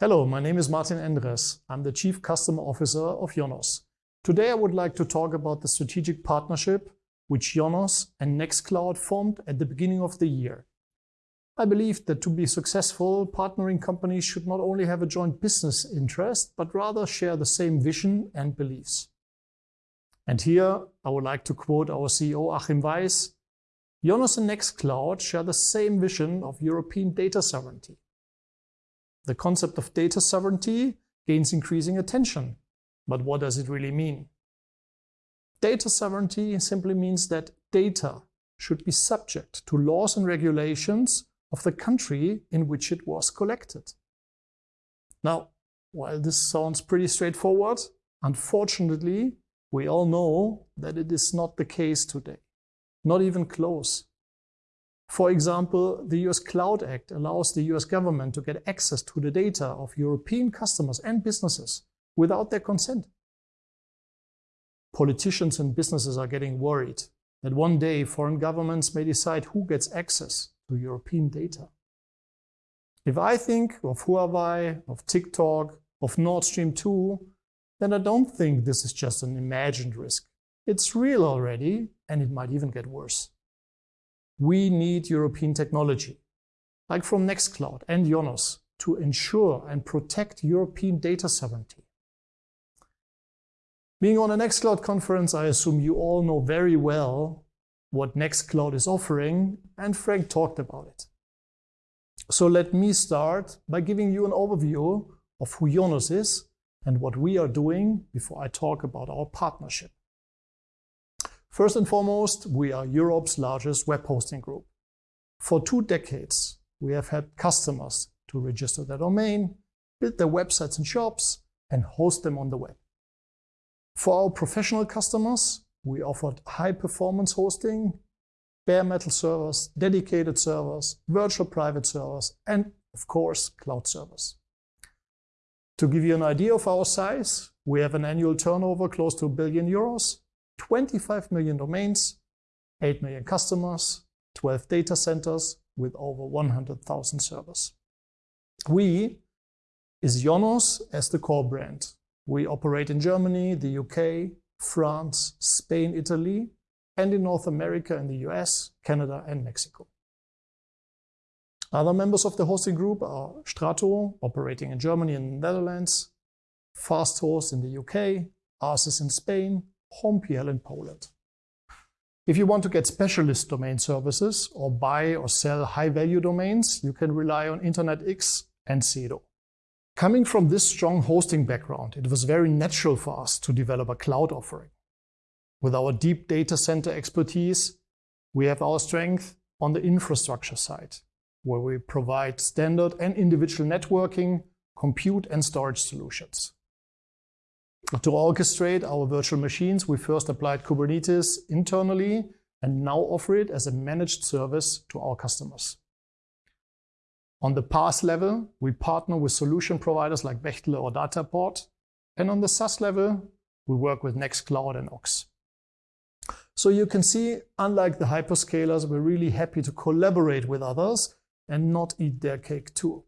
Hello, my name is Martin Endres. I'm the Chief Customer Officer of Ionos. Today I would like to talk about the strategic partnership which Ionos and Nextcloud formed at the beginning of the year. I believe that to be successful, partnering companies should not only have a joint business interest, but rather share the same vision and beliefs. And here I would like to quote our CEO Achim Weiss, Ionos and Nextcloud share the same vision of European data sovereignty. The concept of data sovereignty gains increasing attention. But what does it really mean? Data sovereignty simply means that data should be subject to laws and regulations of the country in which it was collected. Now, while this sounds pretty straightforward, unfortunately, we all know that it is not the case today, not even close. For example, the US Cloud Act allows the US government to get access to the data of European customers and businesses without their consent. Politicians and businesses are getting worried that one day foreign governments may decide who gets access to European data. If I think of Huawei, of TikTok, of Nord Stream 2, then I don't think this is just an imagined risk. It's real already, and it might even get worse. We need European technology, like from Nextcloud and Ionos, to ensure and protect European data sovereignty. Being on a Nextcloud conference, I assume you all know very well what Nextcloud is offering, and Frank talked about it. So let me start by giving you an overview of who Ionos is and what we are doing before I talk about our partnership. First and foremost, we are Europe's largest web hosting group. For two decades, we have had customers to register their domain, build their websites and shops, and host them on the web. For our professional customers, we offered high-performance hosting, bare metal servers, dedicated servers, virtual private servers, and of course, cloud servers. To give you an idea of our size, we have an annual turnover close to a billion euros 25 million domains, 8 million customers, 12 data centers with over 100,000 servers. We is Ionos as the core brand. We operate in Germany, the UK, France, Spain, Italy, and in North America in the US, Canada, and Mexico. Other members of the hosting group are Strato, operating in Germany and the Netherlands, Fasthost in the UK, Arsys in Spain, HomePL in Poland. If you want to get specialist domain services or buy or sell high-value domains, you can rely on InterNetX and Sedo. Coming from this strong hosting background, it was very natural for us to develop a cloud offering. With our deep data center expertise, we have our strength on the infrastructure side, where we provide standard and individual networking, compute, and storage solutions. To orchestrate our virtual machines, we first applied Kubernetes internally and now offer it as a managed service to our customers. On the PaaS level, we partner with solution providers like Bechtle or Dataport, and on the SaaS level, we work with Nextcloud and Ox. So you can see, unlike the hyperscalers, we're really happy to collaborate with others and not eat their cake too.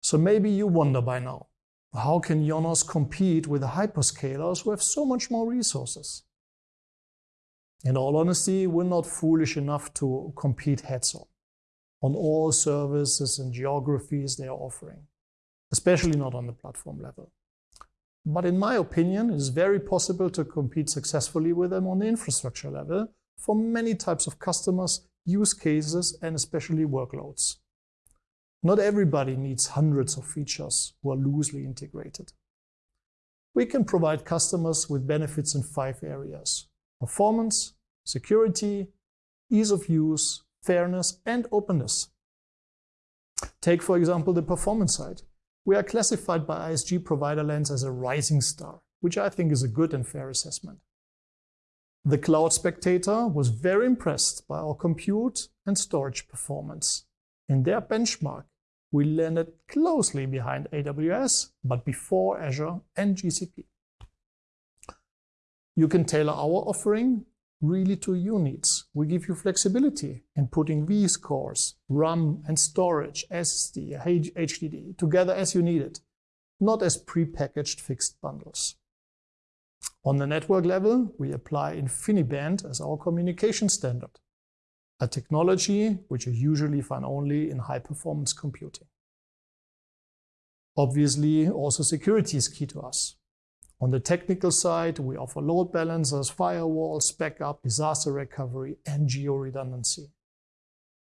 So maybe you wonder by now, how can Ionos compete with the hyperscalers who have so much more resources? In all honesty, we're not foolish enough to compete heads-on on all services and geographies they are offering, especially not on the platform level. But in my opinion, it is very possible to compete successfully with them on the infrastructure level for many types of customers, use cases, and especially workloads. Not everybody needs hundreds of features who are loosely integrated. We can provide customers with benefits in five areas: performance, security, ease of use, fairness, and openness. Take, for example, the performance side. We are classified by ISG Provider Lens as a rising star, which I think is a good and fair assessment. The Cloud Spectator was very impressed by our compute and storage performance. In their benchmark, we landed closely behind AWS, but before Azure and GCP. You can tailor our offering really to your needs. We give you flexibility in putting vSCOREs, RAM and storage, SSD, HDD together as you need it, not as prepackaged fixed bundles. On the network level, we apply InfiniBand as our communication standard, a technology which you usually find only in high-performance computing. Obviously, also security is key to us. On the technical side, we offer load balancers, firewalls, backup, disaster recovery, and geo-redundancy.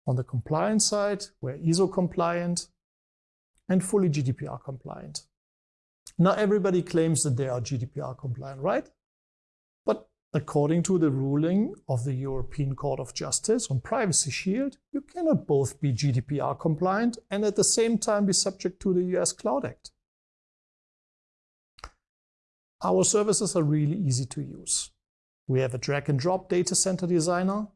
On the compliance side, we're ISO compliant and fully GDPR compliant. Now everybody claims that they are GDPR compliant, right? According to the ruling of the European Court of Justice on Privacy Shield, you cannot both be GDPR compliant and at the same time be subject to the US Cloud Act. Our services are really easy to use. We have a drag and drop data center designer,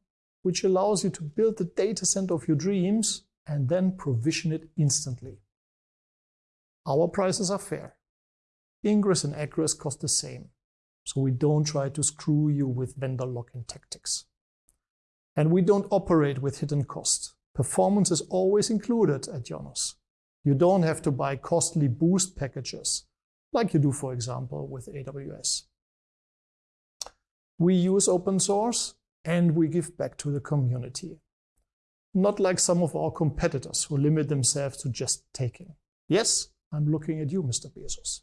which allows you to build the data center of your dreams and then provision it instantly. Our prices are fair. Ingress and egress cost the same, so we don't try to screw you with vendor lock-in tactics. And we don't operate with hidden cost. Performance is always included at Ionos. You don't have to buy costly boost packages like you do, for example, with AWS. We use open source and we give back to the community. Not like some of our competitors who limit themselves to just taking. Yes, I'm looking at you, Mr. Bezos.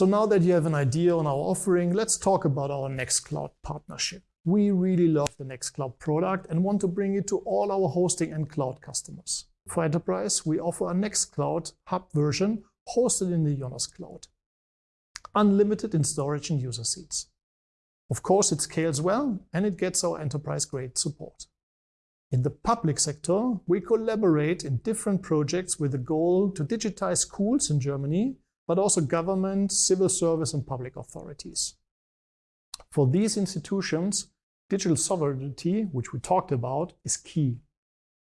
So now that you have an idea on our offering, let's talk about our Nextcloud partnership. We really love the Nextcloud product and want to bring it to all our hosting and cloud customers. For enterprise, we offer a Nextcloud hub version hosted in the Ionos Cloud. Unlimited in storage and user seats. Of course, it scales well and it gets our enterprise-grade support. In the public sector, we collaborate in different projects with the goal to digitize schools in Germany, but also government, civil service and public authorities. For these institutions, digital sovereignty, which we talked about, is key.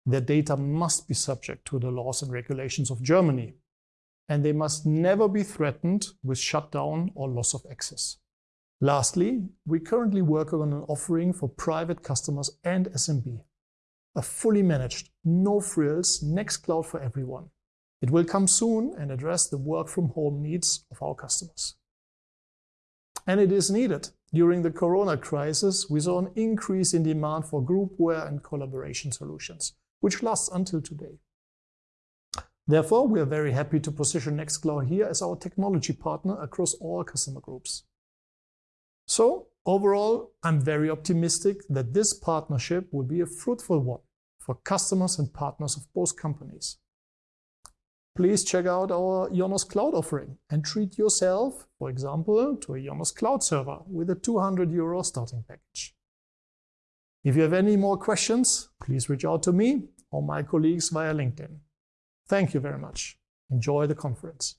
Their data must be subject to the laws and regulations of Germany and they must never be threatened with shutdown or loss of access. Lastly, we currently work on an offering for private customers and SMB. A fully managed, no frills Nextcloud for everyone. It will come soon and address the work from home needs of our customers. And it is needed. During the corona crisis, we saw an increase in demand for groupware and collaboration solutions, which lasts until today. Therefore, we are very happy to position Nextcloud here as our technology partner across all customer groups. So overall, I'm very optimistic that this partnership will be a fruitful one for customers and partners of both companies. Please check out our Ionos Cloud offering and treat yourself, for example, to a Ionos Cloud server with a 200 euro starting package. If you have any more questions, please reach out to me or my colleagues via LinkedIn. Thank you very much. Enjoy the conference.